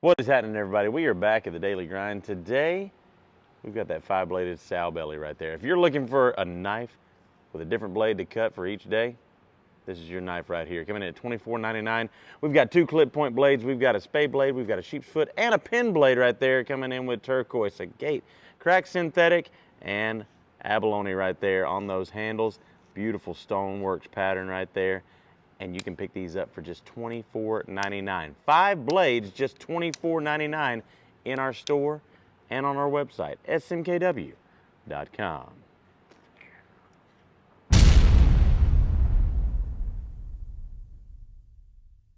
What is happening, everybody? We are back at the Daily Grind. Today, we've got that five-bladed sow belly right there. If you're looking for a knife with a different blade to cut for each day, this is your knife right here. Coming in at $24.99. We've got two clip point blades. We've got a spade blade. We've got a sheep's foot and a pen blade right there coming in with turquoise, agate, crack synthetic, and abalone right there on those handles. Beautiful stoneworks pattern right there and you can pick these up for just $24.99. Five blades, just $24.99 in our store and on our website, smkw.com.